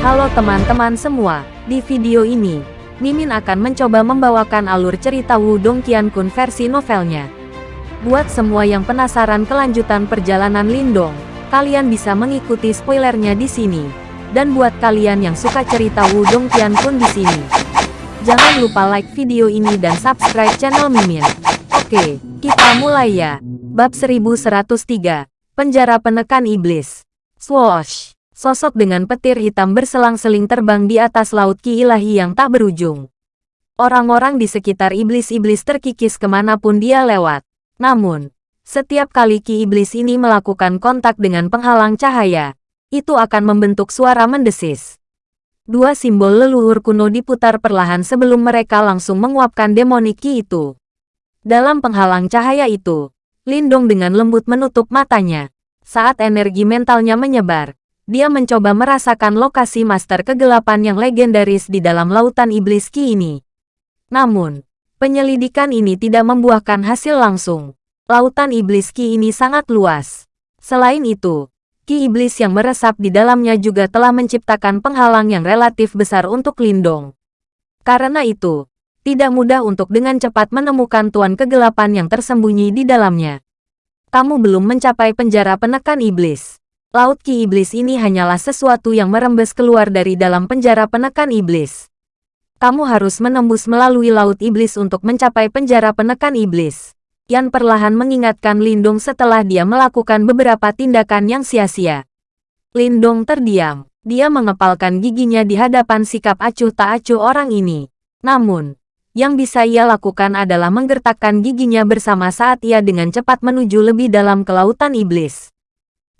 Halo teman-teman semua, di video ini, Mimin akan mencoba membawakan alur cerita Wudong Qiankun versi novelnya. Buat semua yang penasaran kelanjutan perjalanan Lindong, kalian bisa mengikuti spoilernya di sini. Dan buat kalian yang suka cerita Wudong Qiankun di sini, jangan lupa like video ini dan subscribe channel Mimin. Oke, kita mulai ya. Bab 1103, Penjara Penekan Iblis. Swoosh! Sosok dengan petir hitam berselang-seling terbang di atas laut ki ilahi yang tak berujung. Orang-orang di sekitar iblis-iblis terkikis ke mana pun dia lewat. Namun, setiap kali ki iblis ini melakukan kontak dengan penghalang cahaya, itu akan membentuk suara mendesis. Dua simbol leluhur kuno diputar perlahan sebelum mereka langsung menguapkan demonik ki itu. Dalam penghalang cahaya itu, Lindong dengan lembut menutup matanya. Saat energi mentalnya menyebar, dia mencoba merasakan lokasi master kegelapan yang legendaris di dalam lautan iblis Ki ini. Namun, penyelidikan ini tidak membuahkan hasil langsung. Lautan iblis Ki ini sangat luas. Selain itu, Ki iblis yang meresap di dalamnya juga telah menciptakan penghalang yang relatif besar untuk Lindong. Karena itu, tidak mudah untuk dengan cepat menemukan tuan kegelapan yang tersembunyi di dalamnya. Kamu belum mencapai penjara penekan iblis. Laut Ki Iblis ini hanyalah sesuatu yang merembes keluar dari dalam penjara penekan iblis. Kamu harus menembus melalui Laut Iblis untuk mencapai penjara penekan iblis. Yan perlahan mengingatkan Lindong setelah dia melakukan beberapa tindakan yang sia-sia. Lindong terdiam. Dia mengepalkan giginya di hadapan sikap acuh tak acuh orang ini. Namun, yang bisa ia lakukan adalah menggertakkan giginya bersama saat ia dengan cepat menuju lebih dalam ke lautan iblis.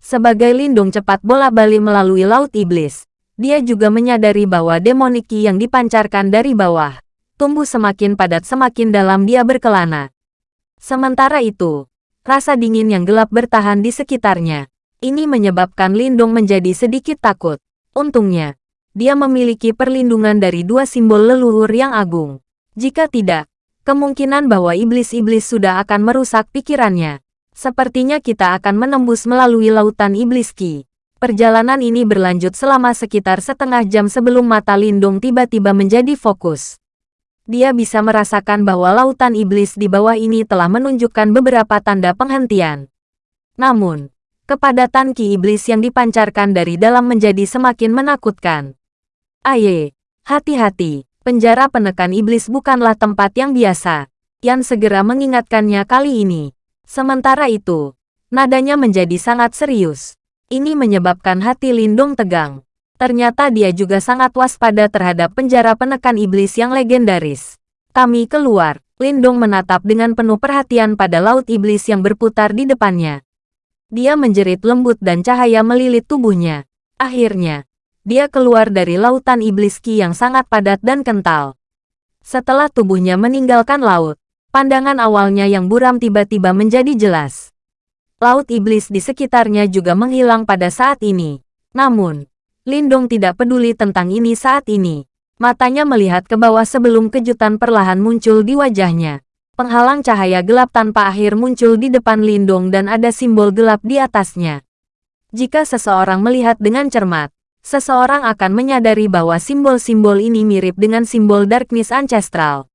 Sebagai lindung cepat bola-balik melalui Laut Iblis, dia juga menyadari bahwa demoniki yang dipancarkan dari bawah, tumbuh semakin padat semakin dalam dia berkelana. Sementara itu, rasa dingin yang gelap bertahan di sekitarnya. Ini menyebabkan Lindung menjadi sedikit takut. Untungnya, dia memiliki perlindungan dari dua simbol leluhur yang agung. Jika tidak, kemungkinan bahwa iblis-iblis sudah akan merusak pikirannya. Sepertinya kita akan menembus melalui lautan iblis Ki. Perjalanan ini berlanjut selama sekitar setengah jam sebelum mata Lindung tiba-tiba menjadi fokus. Dia bisa merasakan bahwa lautan iblis di bawah ini telah menunjukkan beberapa tanda penghentian. Namun, kepadatan ki iblis yang dipancarkan dari dalam menjadi semakin menakutkan. Aye, hati-hati, penjara penekan iblis bukanlah tempat yang biasa. Yang segera mengingatkannya kali ini. Sementara itu, nadanya menjadi sangat serius. Ini menyebabkan hati Lindung tegang. Ternyata dia juga sangat waspada terhadap penjara penekan iblis yang legendaris. Kami keluar. Lindung menatap dengan penuh perhatian pada laut iblis yang berputar di depannya. Dia menjerit lembut dan cahaya melilit tubuhnya. Akhirnya, dia keluar dari lautan iblis ki yang sangat padat dan kental. Setelah tubuhnya meninggalkan laut, Pandangan awalnya yang buram tiba-tiba menjadi jelas. Laut iblis di sekitarnya juga menghilang pada saat ini. Namun, Lindong tidak peduli tentang ini saat ini. Matanya melihat ke bawah sebelum kejutan perlahan muncul di wajahnya. Penghalang cahaya gelap tanpa akhir muncul di depan Lindong dan ada simbol gelap di atasnya. Jika seseorang melihat dengan cermat, seseorang akan menyadari bahwa simbol-simbol ini mirip dengan simbol Darkness Ancestral.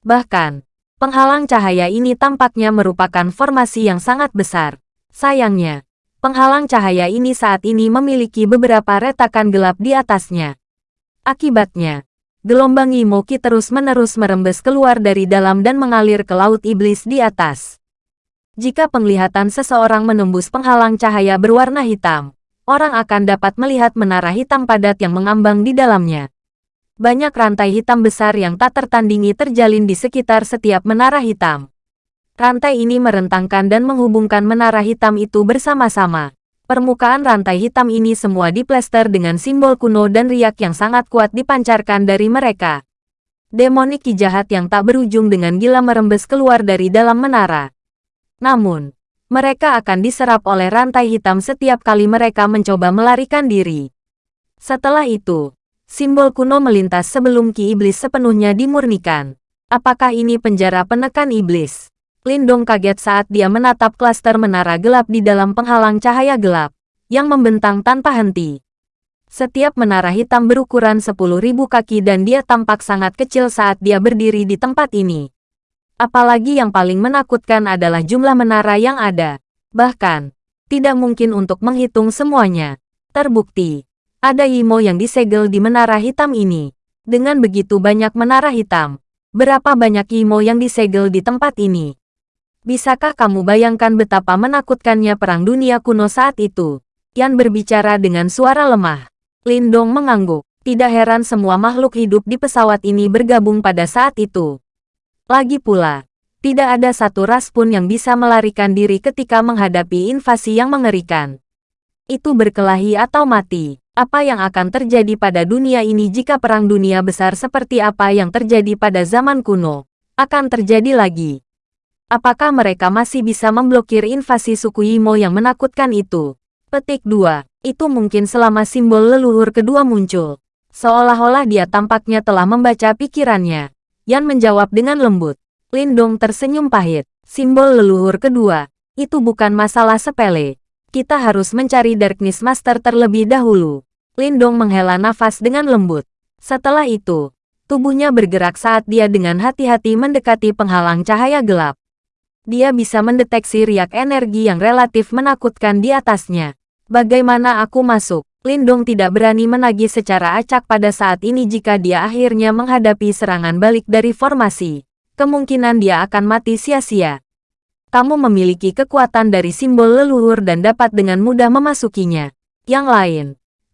Bahkan, Penghalang cahaya ini tampaknya merupakan formasi yang sangat besar. Sayangnya, penghalang cahaya ini saat ini memiliki beberapa retakan gelap di atasnya. Akibatnya, gelombang Imoki terus-menerus merembes keluar dari dalam dan mengalir ke laut iblis di atas. Jika penglihatan seseorang menembus penghalang cahaya berwarna hitam, orang akan dapat melihat menara hitam padat yang mengambang di dalamnya banyak rantai hitam besar yang tak tertandingi terjalin di sekitar setiap menara hitam. Rantai ini merentangkan dan menghubungkan menara hitam itu bersama-sama. Permukaan rantai hitam ini semua diplester dengan simbol kuno dan riak yang sangat kuat dipancarkan dari mereka. Demonik jahat yang tak berujung dengan gila merembes keluar dari dalam menara. Namun, mereka akan diserap oleh rantai hitam setiap kali mereka mencoba melarikan diri. Setelah itu, Simbol kuno melintas sebelum ki iblis sepenuhnya dimurnikan. Apakah ini penjara penekan iblis? Lindong kaget saat dia menatap klaster menara gelap di dalam penghalang cahaya gelap, yang membentang tanpa henti. Setiap menara hitam berukuran 10.000 kaki dan dia tampak sangat kecil saat dia berdiri di tempat ini. Apalagi yang paling menakutkan adalah jumlah menara yang ada. Bahkan, tidak mungkin untuk menghitung semuanya. Terbukti, ada Imo yang disegel di menara hitam ini. Dengan begitu banyak menara hitam, berapa banyak Imo yang disegel di tempat ini? Bisakah kamu bayangkan betapa menakutkannya perang dunia kuno saat itu? Yan berbicara dengan suara lemah. Lindong mengangguk. Tidak heran semua makhluk hidup di pesawat ini bergabung pada saat itu. Lagi pula, tidak ada satu ras pun yang bisa melarikan diri ketika menghadapi invasi yang mengerikan. Itu berkelahi atau mati. Apa yang akan terjadi pada dunia ini jika perang dunia besar seperti apa yang terjadi pada zaman kuno akan terjadi lagi? Apakah mereka masih bisa memblokir invasi suku Imo yang menakutkan itu? Petik 2. Itu mungkin selama simbol leluhur kedua muncul. Seolah-olah dia tampaknya telah membaca pikirannya. Yan menjawab dengan lembut. Lindong tersenyum pahit. Simbol leluhur kedua. Itu bukan masalah sepele. Kita harus mencari Darkness Master terlebih dahulu. Lindong menghela nafas dengan lembut. Setelah itu, tubuhnya bergerak saat dia dengan hati-hati mendekati penghalang cahaya gelap dia bisa mendeteksi riak energi yang relatif menakutkan di atasnya. Bagaimana aku masuk? Lindong tidak berani menagih secara acak pada saat ini jika dia akhirnya menghadapi serangan balik dari formasi. Kemungkinan dia akan mati sia-sia. Kamu memiliki kekuatan dari simbol leluhur dan dapat dengan mudah memasukinya. Yang lain,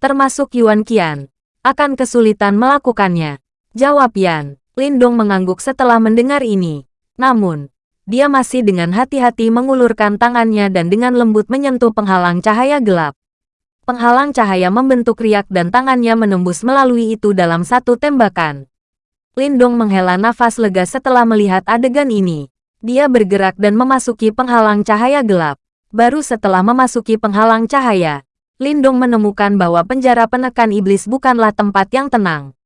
termasuk Yuan Qian, akan kesulitan melakukannya. Jawab Yan. Lindong mengangguk setelah mendengar ini. Namun, dia masih dengan hati-hati mengulurkan tangannya dan dengan lembut menyentuh penghalang cahaya gelap. Penghalang cahaya membentuk riak dan tangannya menembus melalui itu dalam satu tembakan. Lindong menghela nafas lega setelah melihat adegan ini. Dia bergerak dan memasuki penghalang cahaya gelap. Baru setelah memasuki penghalang cahaya, Lindong menemukan bahwa penjara penekan iblis bukanlah tempat yang tenang.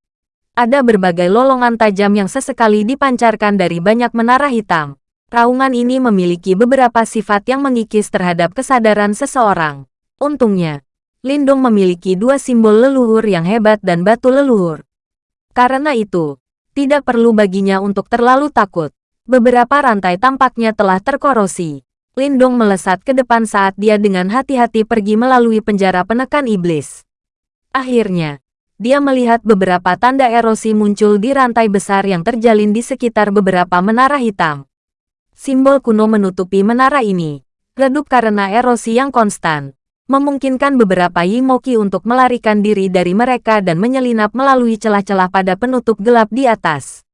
Ada berbagai lolongan tajam yang sesekali dipancarkan dari banyak menara hitam. Raungan ini memiliki beberapa sifat yang mengikis terhadap kesadaran seseorang. Untungnya, Lindung memiliki dua simbol leluhur yang hebat dan batu leluhur. Karena itu, tidak perlu baginya untuk terlalu takut. Beberapa rantai tampaknya telah terkorosi. Lindung melesat ke depan saat dia dengan hati-hati pergi melalui penjara penekan iblis. Akhirnya, dia melihat beberapa tanda erosi muncul di rantai besar yang terjalin di sekitar beberapa menara hitam. Simbol kuno menutupi menara ini. Redup karena erosi yang konstan. Memungkinkan beberapa Yimoki untuk melarikan diri dari mereka dan menyelinap melalui celah-celah pada penutup gelap di atas.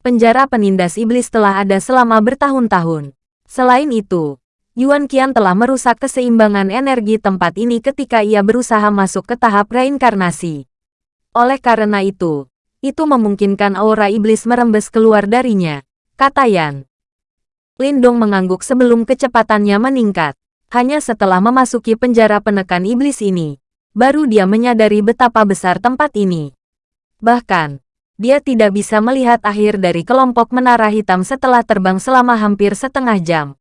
Penjara penindas iblis telah ada selama bertahun-tahun. Selain itu, Yuan Qian telah merusak keseimbangan energi tempat ini ketika ia berusaha masuk ke tahap reinkarnasi. Oleh karena itu, itu memungkinkan aura iblis merembes keluar darinya, kata Yan. Lindong mengangguk sebelum kecepatannya meningkat. Hanya setelah memasuki penjara penekan iblis ini, baru dia menyadari betapa besar tempat ini. Bahkan, dia tidak bisa melihat akhir dari kelompok menara hitam setelah terbang selama hampir setengah jam.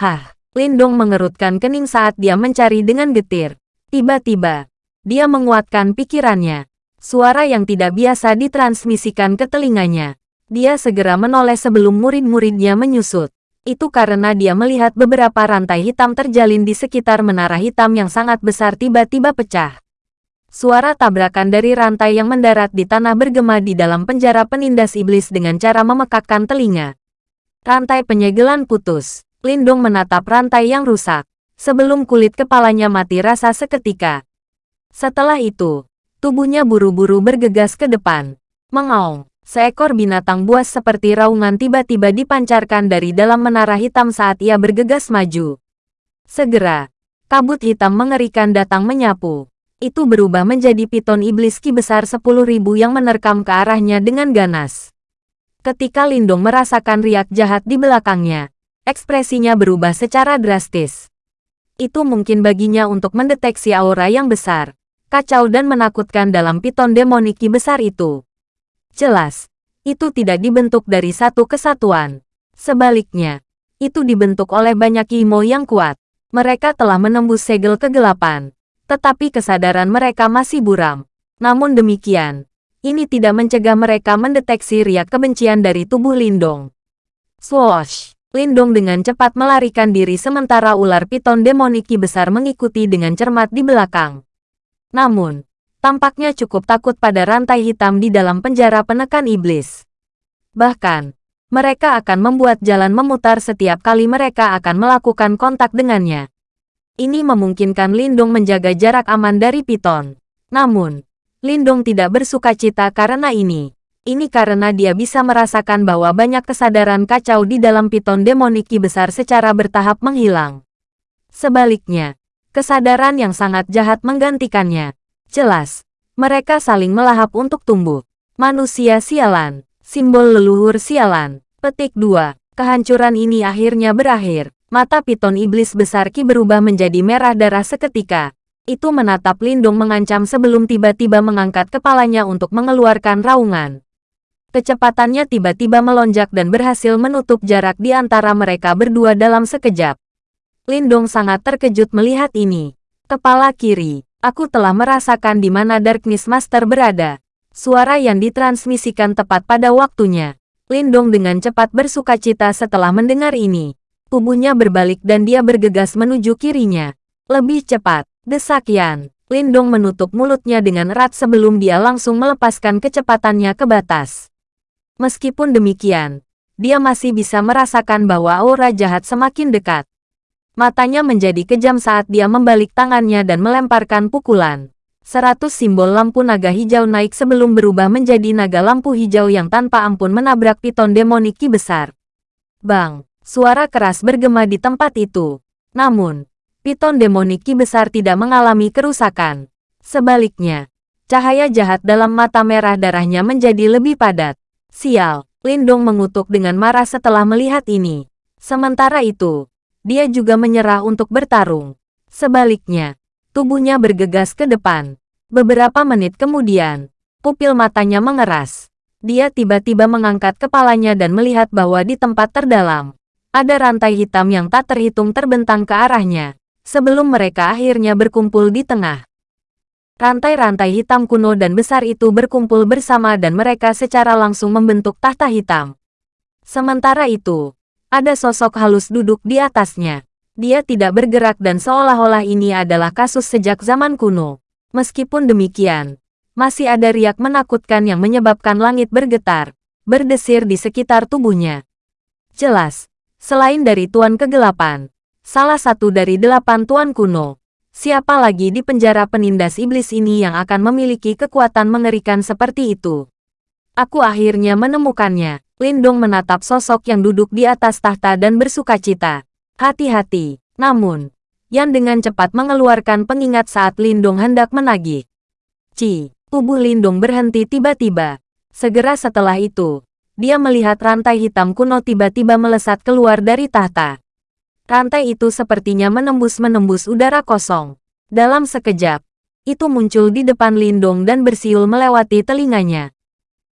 Hah, Lindong mengerutkan kening saat dia mencari dengan getir. Tiba-tiba, dia menguatkan pikirannya. Suara yang tidak biasa ditransmisikan ke telinganya. Dia segera menoleh sebelum murid-muridnya menyusut. Itu karena dia melihat beberapa rantai hitam terjalin di sekitar menara hitam yang sangat besar tiba-tiba pecah. Suara tabrakan dari rantai yang mendarat di tanah bergema di dalam penjara penindas iblis dengan cara memekakkan telinga. Rantai penyegelan putus. Lindung menatap rantai yang rusak. Sebelum kulit kepalanya mati rasa seketika. Setelah itu, tubuhnya buru-buru bergegas ke depan. Mengaung. Seekor binatang buas seperti raungan tiba-tiba dipancarkan dari dalam menara hitam saat ia bergegas maju. Segera, kabut hitam mengerikan datang menyapu. Itu berubah menjadi piton iblis ki besar sepuluh ribu yang menerkam ke arahnya dengan ganas. Ketika Lindong merasakan riak jahat di belakangnya, ekspresinya berubah secara drastis. Itu mungkin baginya untuk mendeteksi aura yang besar, kacau dan menakutkan dalam piton demoniki besar itu. Jelas, itu tidak dibentuk dari satu kesatuan. Sebaliknya, itu dibentuk oleh banyak Imo yang kuat. Mereka telah menembus segel kegelapan, tetapi kesadaran mereka masih buram. Namun demikian, ini tidak mencegah mereka mendeteksi riak kebencian dari tubuh Lindong. Swoosh! Lindong dengan cepat melarikan diri sementara ular piton demoniki besar mengikuti dengan cermat di belakang. Namun, tampaknya cukup takut pada rantai hitam di dalam penjara penekan iblis. Bahkan, mereka akan membuat jalan memutar setiap kali mereka akan melakukan kontak dengannya. Ini memungkinkan Lindung menjaga jarak aman dari Piton. Namun, Lindung tidak bersuka cita karena ini. Ini karena dia bisa merasakan bahwa banyak kesadaran kacau di dalam Piton demoniki besar secara bertahap menghilang. Sebaliknya, kesadaran yang sangat jahat menggantikannya. Jelas, mereka saling melahap untuk tumbuh. Manusia sialan, simbol leluhur sialan. Petik 2. Kehancuran ini akhirnya berakhir. Mata piton iblis besar Ki berubah menjadi merah darah seketika. Itu menatap Lindung mengancam sebelum tiba-tiba mengangkat kepalanya untuk mengeluarkan raungan. Kecepatannya tiba-tiba melonjak dan berhasil menutup jarak di antara mereka berdua dalam sekejap. Lindong sangat terkejut melihat ini. Kepala kiri, aku telah merasakan di mana Darkness Master berada. Suara yang ditransmisikan tepat pada waktunya. Lindong dengan cepat bersuka cita setelah mendengar ini. Tubuhnya berbalik dan dia bergegas menuju kirinya. Lebih cepat, desak Yan. Lindong menutup mulutnya dengan erat sebelum dia langsung melepaskan kecepatannya ke batas. Meskipun demikian, dia masih bisa merasakan bahwa aura jahat semakin dekat. Matanya menjadi kejam saat dia membalik tangannya dan melemparkan pukulan. Seratus simbol lampu naga hijau naik sebelum berubah menjadi naga lampu hijau yang tanpa ampun menabrak piton demoniki besar. Bang! Suara keras bergema di tempat itu. Namun, piton demoniki besar tidak mengalami kerusakan. Sebaliknya, cahaya jahat dalam mata merah darahnya menjadi lebih padat. Sial, Lindong mengutuk dengan marah setelah melihat ini. Sementara itu, dia juga menyerah untuk bertarung. Sebaliknya, tubuhnya bergegas ke depan. Beberapa menit kemudian, pupil matanya mengeras. Dia tiba-tiba mengangkat kepalanya dan melihat bahwa di tempat terdalam, ada rantai hitam yang tak terhitung terbentang ke arahnya, sebelum mereka akhirnya berkumpul di tengah. Rantai-rantai hitam kuno dan besar itu berkumpul bersama dan mereka secara langsung membentuk tahta hitam. Sementara itu, ada sosok halus duduk di atasnya. Dia tidak bergerak dan seolah-olah ini adalah kasus sejak zaman kuno. Meskipun demikian, masih ada riak menakutkan yang menyebabkan langit bergetar, berdesir di sekitar tubuhnya. Jelas, Selain dari Tuan Kegelapan, salah satu dari delapan Tuan kuno, siapa lagi di penjara penindas iblis ini yang akan memiliki kekuatan mengerikan seperti itu? Aku akhirnya menemukannya. Lindong menatap sosok yang duduk di atas tahta dan bersuka cita. Hati-hati. Namun, Yan dengan cepat mengeluarkan pengingat saat Lindong hendak menagih. Ci, tubuh Lindong berhenti tiba-tiba. Segera setelah itu, dia melihat rantai hitam kuno tiba-tiba melesat keluar dari tahta. Rantai itu sepertinya menembus-menembus udara kosong. Dalam sekejap, itu muncul di depan Lindong dan bersiul melewati telinganya.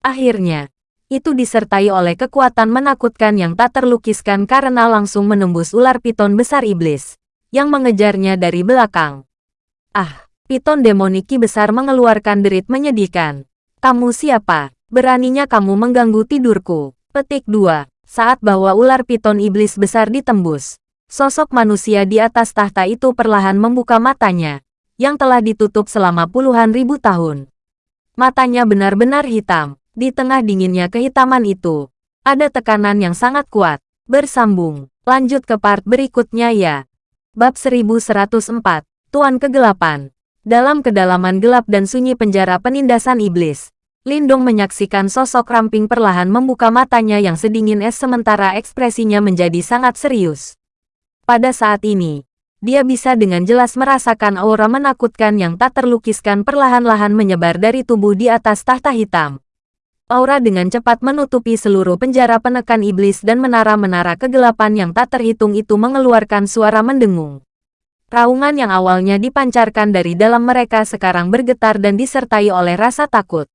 Akhirnya, itu disertai oleh kekuatan menakutkan yang tak terlukiskan karena langsung menembus ular piton besar iblis, yang mengejarnya dari belakang. Ah, piton demoniki besar mengeluarkan derit menyedihkan. Kamu siapa? Beraninya kamu mengganggu tidurku. Petik 2. Saat bahwa ular piton iblis besar ditembus, sosok manusia di atas tahta itu perlahan membuka matanya, yang telah ditutup selama puluhan ribu tahun. Matanya benar-benar hitam. Di tengah dinginnya kehitaman itu, ada tekanan yang sangat kuat. Bersambung. Lanjut ke part berikutnya ya. Bab 1104. Tuan Kegelapan. Dalam kedalaman gelap dan sunyi penjara penindasan iblis, Lindong menyaksikan sosok ramping perlahan membuka matanya yang sedingin es sementara ekspresinya menjadi sangat serius. Pada saat ini, dia bisa dengan jelas merasakan aura menakutkan yang tak terlukiskan perlahan-lahan menyebar dari tubuh di atas tahta hitam. Aura dengan cepat menutupi seluruh penjara penekan iblis dan menara-menara kegelapan yang tak terhitung itu mengeluarkan suara mendengung. Raungan yang awalnya dipancarkan dari dalam mereka sekarang bergetar dan disertai oleh rasa takut.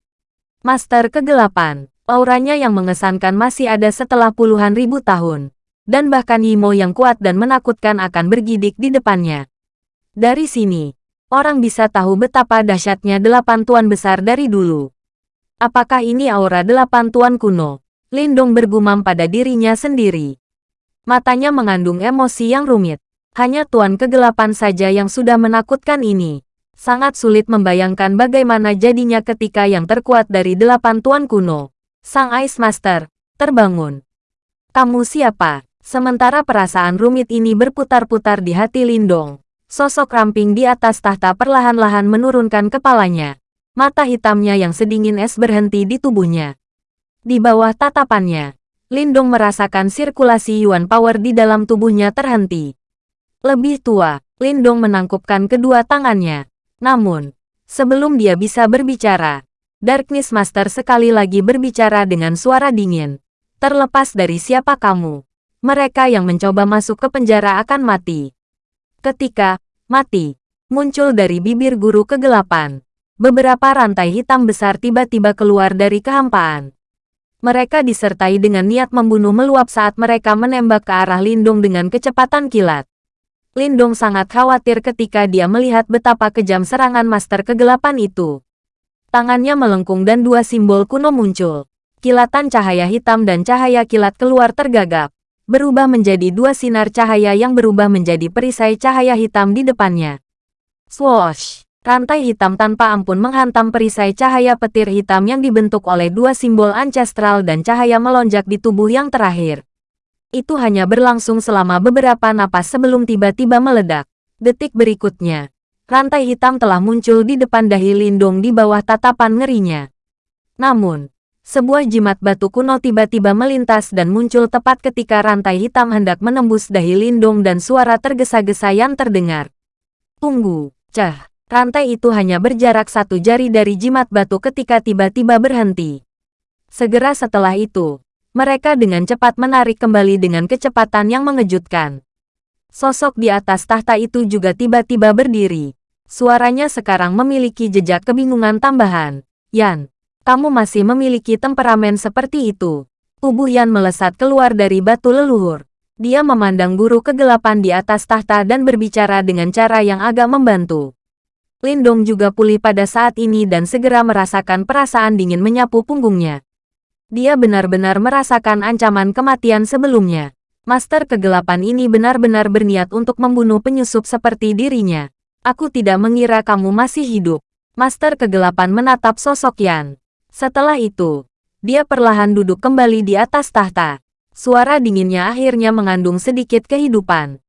Master Kegelapan, auranya yang mengesankan masih ada setelah puluhan ribu tahun. Dan bahkan Yimo yang kuat dan menakutkan akan bergidik di depannya. Dari sini, orang bisa tahu betapa dahsyatnya delapan tuan besar dari dulu. Apakah ini aura delapan tuan kuno? Lindong bergumam pada dirinya sendiri. Matanya mengandung emosi yang rumit. Hanya tuan kegelapan saja yang sudah menakutkan ini. Sangat sulit membayangkan bagaimana jadinya ketika yang terkuat dari delapan tuan kuno. Sang Ice Master, terbangun. Kamu siapa? Sementara perasaan rumit ini berputar-putar di hati Lindong. Sosok ramping di atas tahta perlahan-lahan menurunkan kepalanya. Mata hitamnya yang sedingin es berhenti di tubuhnya. Di bawah tatapannya, Lindong merasakan sirkulasi Yuan Power di dalam tubuhnya terhenti. Lebih tua, Lindong menangkupkan kedua tangannya. Namun, sebelum dia bisa berbicara, Darkness Master sekali lagi berbicara dengan suara dingin. Terlepas dari siapa kamu, mereka yang mencoba masuk ke penjara akan mati. Ketika mati muncul dari bibir guru kegelapan, beberapa rantai hitam besar tiba-tiba keluar dari kehampaan. Mereka disertai dengan niat membunuh meluap saat mereka menembak ke arah Lindung dengan kecepatan kilat. Lindong sangat khawatir ketika dia melihat betapa kejam serangan Master Kegelapan itu. Tangannya melengkung dan dua simbol kuno muncul. Kilatan cahaya hitam dan cahaya kilat keluar tergagap, berubah menjadi dua sinar cahaya yang berubah menjadi perisai cahaya hitam di depannya. Swoosh! Rantai hitam tanpa ampun menghantam perisai cahaya petir hitam yang dibentuk oleh dua simbol ancestral dan cahaya melonjak di tubuh yang terakhir. Itu hanya berlangsung selama beberapa napas sebelum tiba-tiba meledak. Detik berikutnya, rantai hitam telah muncul di depan dahi Lindung di bawah tatapan ngerinya. Namun, sebuah jimat batu kuno tiba-tiba melintas dan muncul tepat ketika rantai hitam hendak menembus dahi Lindung dan suara tergesa-gesa yang terdengar. Tunggu, cah. Rantai itu hanya berjarak satu jari dari jimat batu ketika tiba-tiba berhenti. Segera setelah itu, mereka dengan cepat menarik kembali dengan kecepatan yang mengejutkan. Sosok di atas tahta itu juga tiba-tiba berdiri. Suaranya sekarang memiliki jejak kebingungan tambahan. Yan, kamu masih memiliki temperamen seperti itu. Tubuh Yan melesat keluar dari batu leluhur. Dia memandang guru kegelapan di atas tahta dan berbicara dengan cara yang agak membantu. Lindong juga pulih pada saat ini dan segera merasakan perasaan dingin menyapu punggungnya. Dia benar-benar merasakan ancaman kematian sebelumnya. Master kegelapan ini benar-benar berniat untuk membunuh penyusup seperti dirinya. Aku tidak mengira kamu masih hidup. Master kegelapan menatap sosok Yan. Setelah itu, dia perlahan duduk kembali di atas tahta. Suara dinginnya akhirnya mengandung sedikit kehidupan.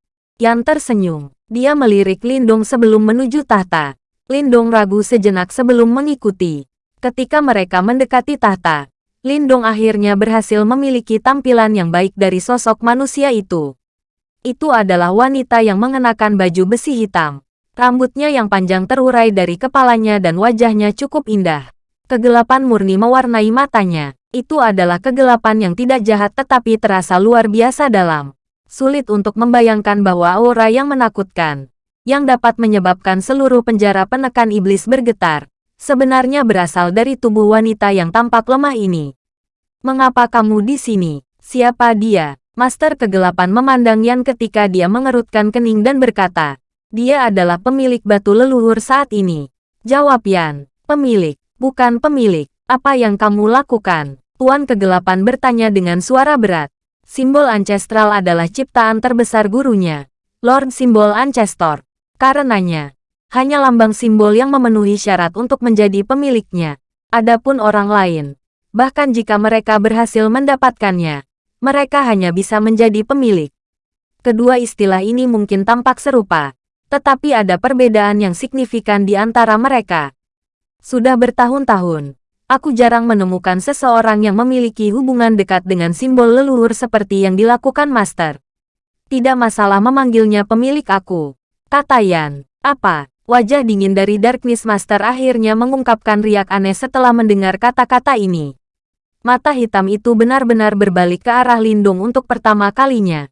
Yan tersenyum. Dia melirik Lindong sebelum menuju tahta. Lindong ragu sejenak sebelum mengikuti. Ketika mereka mendekati tahta, Lindong akhirnya berhasil memiliki tampilan yang baik dari sosok manusia itu. Itu adalah wanita yang mengenakan baju besi hitam. Rambutnya yang panjang terurai dari kepalanya dan wajahnya cukup indah. Kegelapan murni mewarnai matanya. Itu adalah kegelapan yang tidak jahat tetapi terasa luar biasa dalam. Sulit untuk membayangkan bahwa aura yang menakutkan, yang dapat menyebabkan seluruh penjara penekan iblis bergetar, sebenarnya berasal dari tubuh wanita yang tampak lemah ini. Mengapa kamu di sini? Siapa dia? Master Kegelapan memandang Yan ketika dia mengerutkan kening dan berkata, dia adalah pemilik batu leluhur saat ini. Jawab Yan, pemilik, bukan pemilik. Apa yang kamu lakukan? Tuan Kegelapan bertanya dengan suara berat. Simbol Ancestral adalah ciptaan terbesar gurunya, Lord Simbol Ancestor. Karenanya, hanya lambang simbol yang memenuhi syarat untuk menjadi pemiliknya. Adapun orang lain, bahkan jika mereka berhasil mendapatkannya, mereka hanya bisa menjadi pemilik. Kedua istilah ini mungkin tampak serupa, tetapi ada perbedaan yang signifikan di antara mereka. Sudah bertahun-tahun, aku jarang menemukan seseorang yang memiliki hubungan dekat dengan simbol leluhur seperti yang dilakukan Master. Tidak masalah memanggilnya pemilik aku, kata Yan. Apa? Wajah dingin dari Darkness Master akhirnya mengungkapkan riak aneh setelah mendengar kata-kata ini. Mata hitam itu benar-benar berbalik ke arah Lindung untuk pertama kalinya.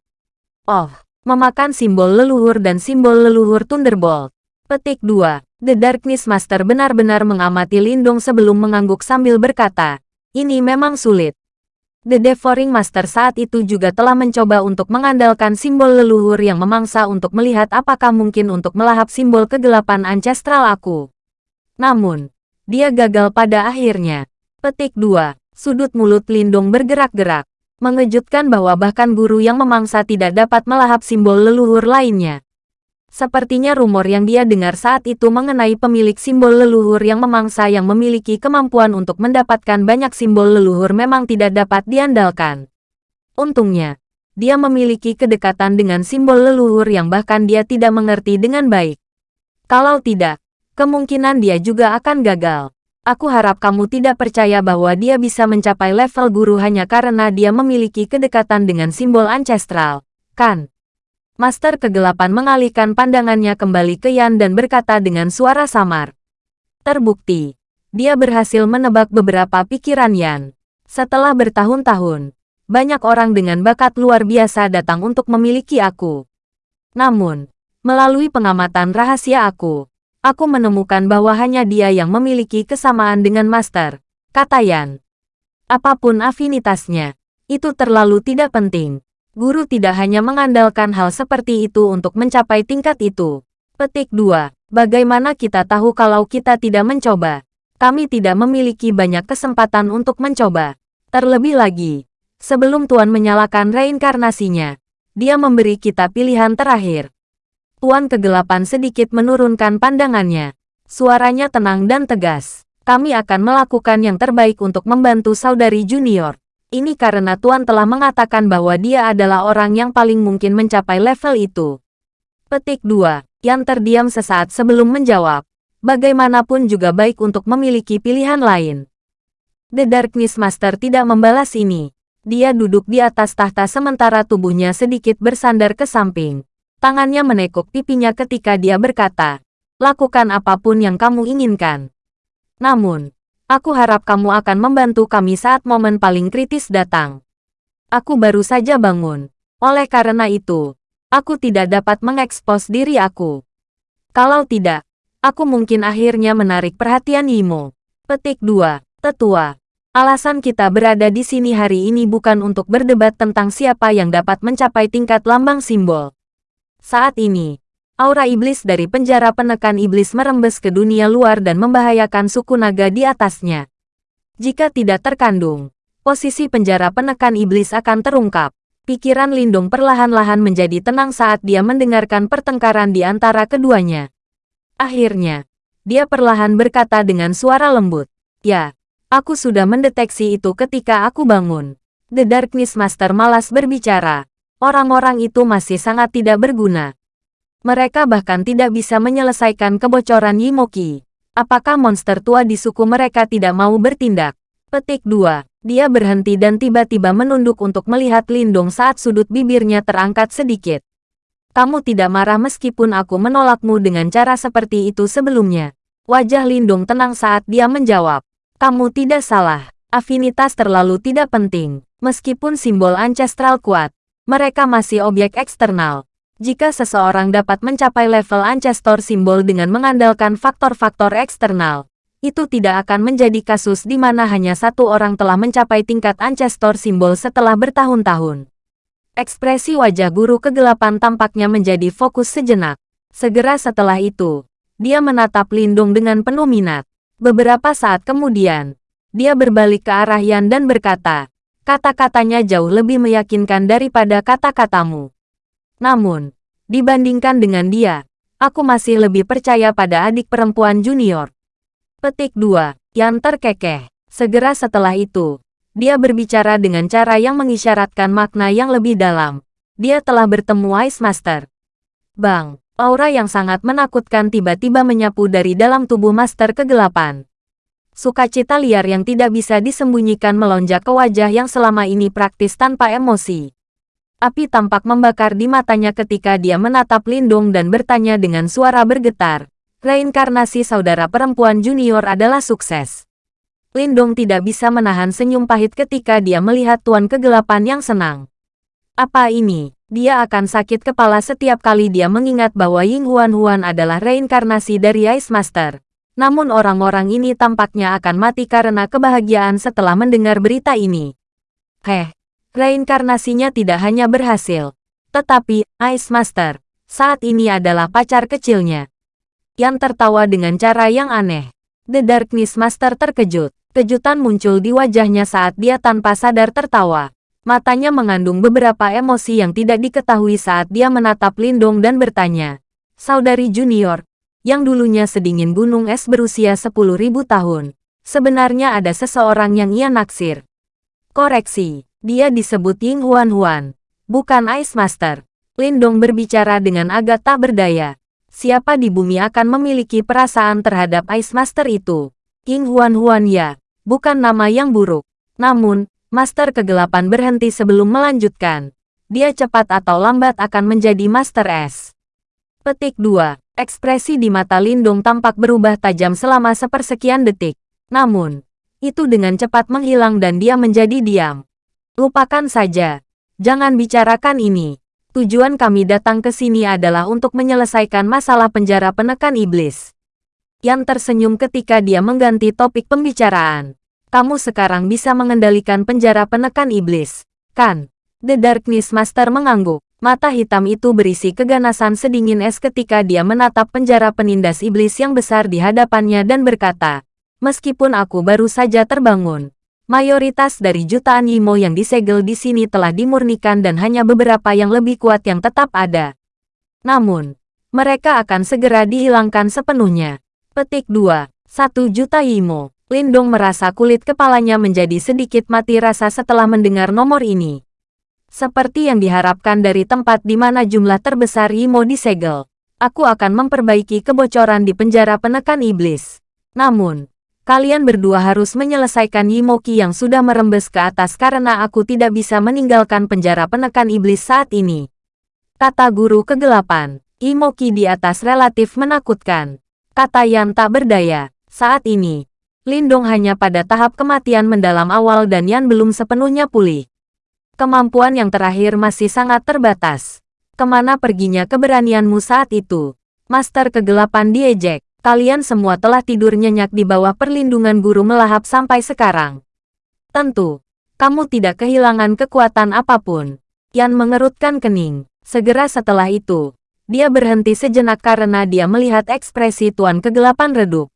Oh, memakan simbol leluhur dan simbol leluhur Thunderbolt. Petik 2. The Darkness Master benar-benar mengamati Lindung sebelum mengangguk sambil berkata, ini memang sulit. The Devouring Master saat itu juga telah mencoba untuk mengandalkan simbol leluhur yang memangsa untuk melihat apakah mungkin untuk melahap simbol kegelapan ancestral aku. Namun, dia gagal pada akhirnya. Petik 2. Sudut mulut Lindung bergerak-gerak. Mengejutkan bahwa bahkan guru yang memangsa tidak dapat melahap simbol leluhur lainnya. Sepertinya rumor yang dia dengar saat itu mengenai pemilik simbol leluhur yang memangsa yang memiliki kemampuan untuk mendapatkan banyak simbol leluhur memang tidak dapat diandalkan. Untungnya, dia memiliki kedekatan dengan simbol leluhur yang bahkan dia tidak mengerti dengan baik. Kalau tidak, kemungkinan dia juga akan gagal. Aku harap kamu tidak percaya bahwa dia bisa mencapai level guru hanya karena dia memiliki kedekatan dengan simbol ancestral, kan? Master Kegelapan mengalihkan pandangannya kembali ke Yan dan berkata dengan suara samar. Terbukti, dia berhasil menebak beberapa pikiran Yan. Setelah bertahun-tahun, banyak orang dengan bakat luar biasa datang untuk memiliki aku. Namun, melalui pengamatan rahasia aku, aku menemukan bahwa hanya dia yang memiliki kesamaan dengan Master, kata Yan. Apa pun afinitasnya, itu terlalu tidak penting. Guru tidak hanya mengandalkan hal seperti itu untuk mencapai tingkat itu. Petik 2. Bagaimana kita tahu kalau kita tidak mencoba? Kami tidak memiliki banyak kesempatan untuk mencoba. Terlebih lagi, sebelum Tuan menyalakan reinkarnasinya, dia memberi kita pilihan terakhir. Tuan Kegelapan sedikit menurunkan pandangannya. Suaranya tenang dan tegas. Kami akan melakukan yang terbaik untuk membantu saudari junior. Ini karena Tuan telah mengatakan bahwa dia adalah orang yang paling mungkin mencapai level itu. Petik 2. Yang terdiam sesaat sebelum menjawab. Bagaimanapun juga baik untuk memiliki pilihan lain. The Darkness Master tidak membalas ini. Dia duduk di atas tahta sementara tubuhnya sedikit bersandar ke samping. Tangannya menekuk pipinya ketika dia berkata, Lakukan apa pun yang kamu inginkan. Namun, Aku harap kamu akan membantu kami saat momen paling kritis datang. Aku baru saja bangun. Oleh karena itu, aku tidak dapat mengekspos diri aku. Kalau tidak, aku mungkin akhirnya menarik perhatian Yimo. Petik 2. Tetua. Alasan kita berada di sini hari ini bukan untuk berdebat tentang siapa yang dapat mencapai tingkat lambang simbol. Saat ini, Aura iblis dari penjara penekan iblis merembes ke dunia luar dan membahayakan suku naga di atasnya. Jika tidak terkandung, posisi penjara penekan iblis akan terungkap. Pikiran Lindung perlahan-lahan menjadi tenang saat dia mendengarkan pertengkaran di antara keduanya. Akhirnya, dia perlahan berkata dengan suara lembut, Ya, aku sudah mendeteksi itu ketika aku bangun. The Darkness Master malas berbicara. Orang-orang itu masih sangat tidak berguna. Mereka bahkan tidak bisa menyelesaikan kebocoran Yimoki. Apakah monster tua di suku mereka tidak mau bertindak? Petik 2. Dia berhenti dan tiba-tiba menunduk untuk melihat Lindung saat sudut bibirnya terangkat sedikit. Kamu tidak marah meskipun aku menolakmu dengan cara seperti itu sebelumnya. Wajah Lindung tenang saat dia menjawab. Kamu tidak salah. Afinitas terlalu tidak penting. Meskipun simbol ancestral kuat, mereka masih objek eksternal. Jika seseorang dapat mencapai level Ancestor simbol dengan mengandalkan faktor-faktor eksternal, itu tidak akan menjadi kasus di mana hanya satu orang telah mencapai tingkat Ancestor simbol setelah bertahun-tahun. Ekspresi wajah guru kegelapan tampaknya menjadi fokus sejenak. Segera setelah itu, dia menatap Lindung dengan penuh minat. Beberapa saat kemudian, dia berbalik ke arah Yan dan berkata, kata-katanya jauh lebih meyakinkan daripada kata-katamu. Namun, dibandingkan dengan dia, aku masih lebih percaya pada adik perempuan junior. Petik 2. Yang terkekeh. Segera setelah itu, dia berbicara dengan cara yang mengisyaratkan makna yang lebih dalam. Dia telah bertemu Ice Master. Bang, aura yang sangat menakutkan tiba-tiba menyapu dari dalam tubuh Master kegelapan. Sukacita liar yang tidak bisa disembunyikan melonjak ke wajah yang selama ini praktis tanpa emosi. Api tampak membakar di matanya ketika dia menatap Lindung dan bertanya dengan suara bergetar. Reinkarnasi saudara perempuan junior adalah sukses. Lindung tidak bisa menahan senyum pahit ketika dia melihat Tuan Kegelapan yang senang. Apa ini? Dia akan sakit kepala setiap kali dia mengingat bahwa Ying Huan Huan adalah reinkarnasi dari Ice Master. Namun orang-orang ini tampaknya akan mati karena kebahagiaan setelah mendengar berita ini. Heh, reinkarnasinya tidak hanya berhasil, tetapi Ice Master saat ini adalah pacar kecilnya. Yang tertawa dengan cara yang aneh. The Darkness Master terkejut. Kejutan muncul di wajahnya saat dia tanpa sadar tertawa. Matanya mengandung beberapa emosi yang tidak diketahui saat dia menatap Lindong dan bertanya. Saudari junior, yang dulunya sedingin gunung es berusia 10.000 tahun. Sebenarnya ada seseorang yang ia naksir. Koreksi, dia disebut Ying Huan Huan, bukan Ice Master. Lindong berbicara dengan agak tak berdaya. Siapa di bumi akan memiliki perasaan terhadap Ice Master itu? King Huan Huan ya, bukan nama yang buruk. Namun, Master Kegelapan berhenti sebelum melanjutkan. Dia cepat atau lambat akan menjadi Master S. Petik 2. Ekspresi di mata Lindung tampak berubah tajam selama sepersekian detik. Namun, itu dengan cepat menghilang dan dia menjadi diam. Lupakan saja. Jangan bicarakan ini. Tujuan kami datang ke sini adalah untuk menyelesaikan masalah penjara penekan iblis. Yang tersenyum ketika dia mengganti topik pembicaraan. Kamu sekarang bisa mengendalikan penjara penekan iblis, kan? The Darkness Master mengangguk. Mata hitam itu berisi keganasan sedingin es ketika dia menatap penjara penindas iblis yang besar di hadapannya dan berkata, Meskipun aku baru saja terbangun, Mayoritas dari jutaan Yimo yang disegel di sini telah dimurnikan dan hanya beberapa yang lebih kuat yang tetap ada. Namun, mereka akan segera dihilangkan sepenuhnya. Petik 2. Satu juta Yimo. Lindong merasa kulit kepalanya menjadi sedikit mati rasa setelah mendengar nomor ini. Seperti yang diharapkan dari tempat di mana jumlah terbesar Yimo disegel. Aku akan memperbaiki kebocoran di penjara penekan iblis. Namun, Kalian berdua harus menyelesaikan Yimoki yang sudah merembes ke atas karena aku tidak bisa meninggalkan penjara penekan iblis saat ini. Kata guru kegelapan, Yimoki di atas relatif menakutkan. Kata Yan tak berdaya, saat ini. Lindong hanya pada tahap kematian mendalam awal dan Yan belum sepenuhnya pulih. Kemampuan yang terakhir masih sangat terbatas. Ke mana perginya keberanianmu saat itu? Master kegelapan diejek. Kalian semua telah tidur nyenyak di bawah perlindungan guru melahap sampai sekarang. Tentu, kamu tidak kehilangan kekuatan apa pun. Yan mengerutkan kening. Segera setelah itu, dia berhenti sejenak karena dia melihat ekspresi Tuan Kegelapan redup.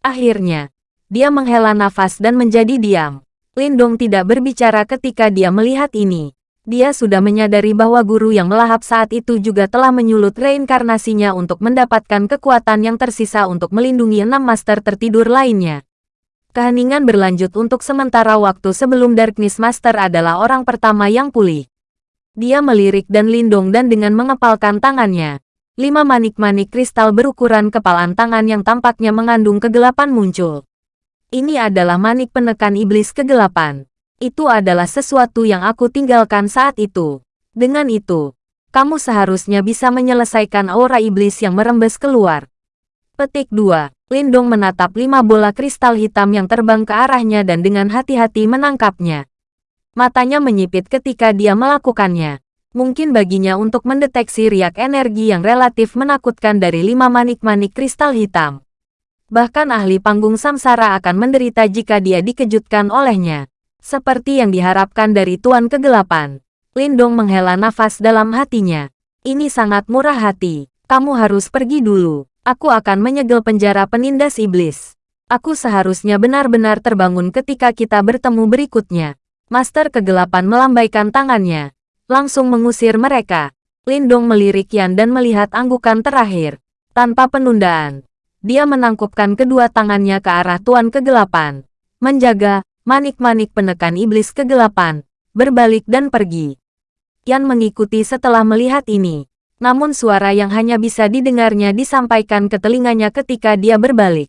Akhirnya, dia menghela nafas dan menjadi diam. Lindong tidak berbicara ketika dia melihat ini. Dia sudah menyadari bahwa guru yang melahap saat itu juga telah menyulut reinkarnasinya untuk mendapatkan kekuatan yang tersisa untuk melindungi enam master tertidur lainnya. Keheningan berlanjut untuk sementara waktu sebelum Darkness Master adalah orang pertama yang pulih. Dia melirik dan lindung dan dengan mengepalkan tangannya. Lima manik-manik kristal berukuran kepalan tangan yang tampaknya mengandung kegelapan muncul. Ini adalah manik penekan iblis kegelapan. Itu adalah sesuatu yang aku tinggalkan saat itu. Dengan itu, kamu seharusnya bisa menyelesaikan aura iblis yang merembes keluar. Petik 2. Lindong menatap lima bola kristal hitam yang terbang ke arahnya dan dengan hati-hati menangkapnya. Matanya menyipit ketika dia melakukannya. Mungkin baginya untuk mendeteksi riak energi yang relatif menakutkan dari lima manik-manik kristal hitam. Bahkan ahli panggung samsara akan menderita jika dia dikejutkan olehnya. Seperti yang diharapkan dari Tuan Kegelapan. Lindong menghela nafas dalam hatinya. Ini sangat murah hati. Kamu harus pergi dulu. Aku akan menyegel penjara penindas iblis. Aku seharusnya benar-benar terbangun ketika kita bertemu berikutnya. Master Kegelapan melambaikan tangannya. Langsung mengusir mereka. Lindong melirik Yan dan melihat anggukan terakhir. Tanpa penundaan. Dia menangkupkan kedua tangannya ke arah Tuan Kegelapan. Menjaga, manik-manik penekan iblis kegelapan, berbalik dan pergi. Yan mengikuti setelah melihat ini. Namun suara yang hanya bisa didengarnya disampaikan ke telinganya ketika dia berbalik.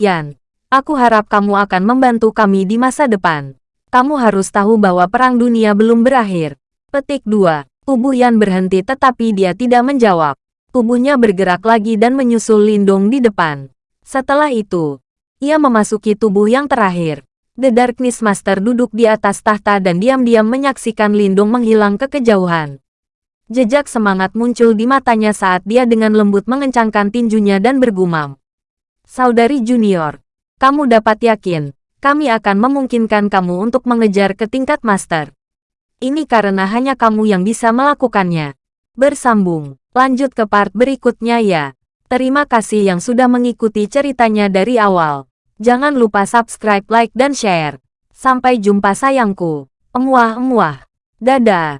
Yan, aku harap kamu akan membantu kami di masa depan. Kamu harus tahu bahwa perang dunia belum berakhir. Petik 2. Tubuh Yan berhenti tetapi dia tidak menjawab. Tubuhnya bergerak lagi dan menyusul Lindong di depan. Setelah itu, ia memasuki tubuh yang terakhir. The Darkness Master duduk di atas tahta dan diam-diam menyaksikan Lindung menghilang ke kejauhan. Jejak semangat muncul di matanya saat dia dengan lembut mengencangkan tinjunya dan bergumam. Saudari junior, kamu dapat yakin, kami akan memungkinkan kamu untuk mengejar ke tingkat master. Ini karena hanya kamu yang bisa melakukannya. Bersambung, lanjut ke part berikutnya ya. Terima kasih yang sudah mengikuti ceritanya dari awal. Jangan lupa subscribe, like, dan share. Sampai jumpa sayangku. Emuah-emuah. Dadah.